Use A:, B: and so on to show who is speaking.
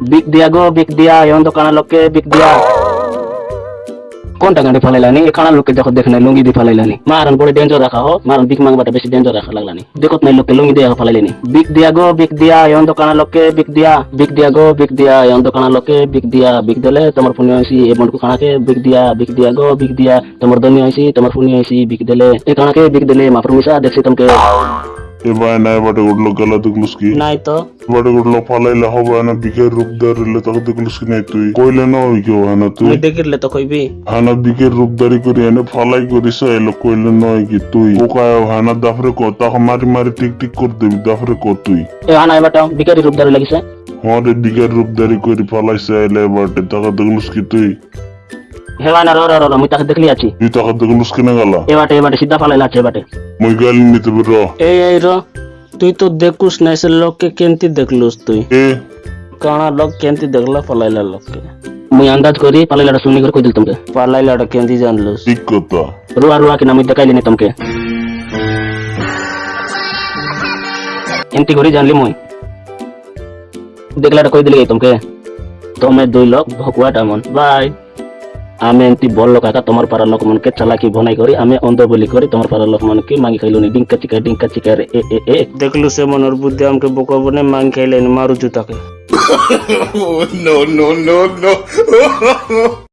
A: বিক দিয়া গো বিক দিয়া এমন তো কানা লোককে বিক দিয়া কোনটা গাড়ি ফালাইলানি এ কানা লোককে দেখো দেখে নাই লুঙ্গি দিয়ে ফালাইলানি মারান পরে ডেঞ্জার রাখা হো মারান বিক মাংবাটা বেশি ডেঞ্জার রাখা লাগলানি দেখত নাই লোককে লুঙ্গি দিয়ে ফালাইলানি বিক দিয়া গো বিক দিয়া এমন তো কানা লোককে বিক দিয়া বিক দিয়া গো বিক দিয়া এমন তো কানা লোককে বিক দিয়া বিক দিলে তোমার ফোনে আইসি এ মনকু কানাকে বিক দিয়া বিক দিয়া গো বিক দিয়া তোমার দনি আইসি তোমার ফোনে আইসি বিক দিলে এ কানাকে বিক দিলে মাফর মিশা দেখছি তোমাকে
B: এবার না এবারে উঠল গেলা দেখলুস কি?
A: নাই তো।
B: এবারে উঠল ফালাইলে হবে না বিকের রূপ দাঁড়িলে তাকে দেখলুস কি নাই তুই? কইলে না ওই কেউ হয় না তুই।
A: দেখিলে তো কইবি।
B: হানা বিকের রূপদারি করি এনে ফালাই করিস এলো কইলে নয় কি তুই? পোকায় হানা দাফরে কর তাকে মারি মারি টিক টিক করে দিবি দাফরে কর তুই?
A: এ আনা এবারটা বিকারি রূপ ধরে লাগিছে।
B: আমাদের বিকের রূপদারি করি ফালাইছে এলে এবারে তাকে দেখলুস কি তুই?
A: হেওয়া না র র র মুই তাকে দেখলি আছি।
B: তুই তাকে দেখলুস কিনে গেলা।
A: এবাটে এবাটে সিধা ফালাইলা আছে এবাটে।
B: মুই গেলি নিতে বের
C: এই এই র তুই তো দেখুস না সে লোককে কেমতি দেখলুস তুই?
B: এ
C: কাଣା লোক কেমতি দেখলা পলাইলা লোককে।
A: মুই আন্দাজ করি পালাইলাটা শুনি করে কই দিল তোমাকে?
C: পলাইলাটা কেমতি জানলুস?
B: ঠিক কথা।
A: রুয়া রুয়া কিনা মুই দেখাইলি নি তোমাকে। এমতি করে জানলি মুই? দেখলাটা কই দিলি তোমাকে? তুমি দুই লোক ভকুয়াটা মন বাই। আমি এমতি বলল কাকা তোমার পাড়ার লোকমানকে চালাকি ভনাই করি আমি অন্ধ বলি করি তোমার পাড়ার লোকমানকে মাগি খাইলো নি ডিঙ্কা চিকা ডিঙ্কা চিকা রে এ এ
C: দেখলু সে মনের বুদ্ধি আমাকে বোকাবো বনে মাং খাইলেন মারু জুতাকে।